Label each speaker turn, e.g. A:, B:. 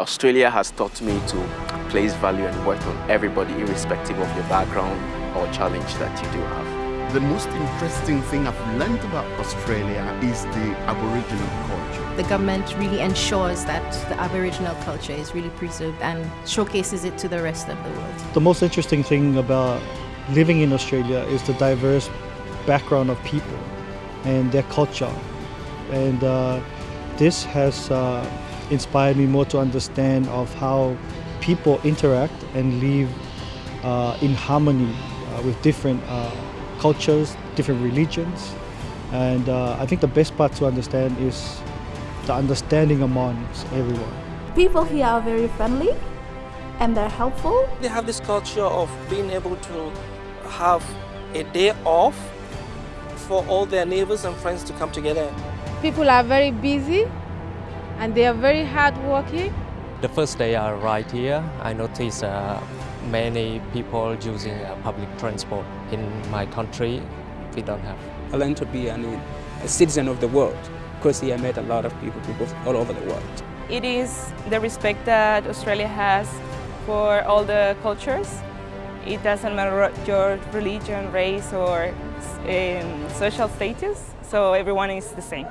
A: Australia has taught me to place value and work on everybody irrespective of your background or challenge that you do have.
B: The most interesting thing I've learned about Australia is the Aboriginal culture.
C: The government really ensures that the Aboriginal culture is really preserved and showcases it to the rest of the world.
D: The most interesting thing about living in Australia is the diverse background of people and their culture. And uh, this has uh, inspired me more to understand of how people interact and live uh, in harmony uh, with different uh, cultures, different religions. And uh, I think the best part to understand is the understanding amongst everyone.
E: People here are very friendly and they're helpful.
F: They have this culture of being able to have a day off for all their neighbors and friends to come together.
G: People are very busy and they are very hardworking.
H: The first day I arrived here, I noticed uh, many people using uh, public transport. In my country, we don't have.
I: I learned to be an, a citizen of the world because here I met a lot of people, people all over the world.
J: It is the respect that Australia has for all the cultures. It doesn't matter your religion, race or um, social status, so everyone is the same.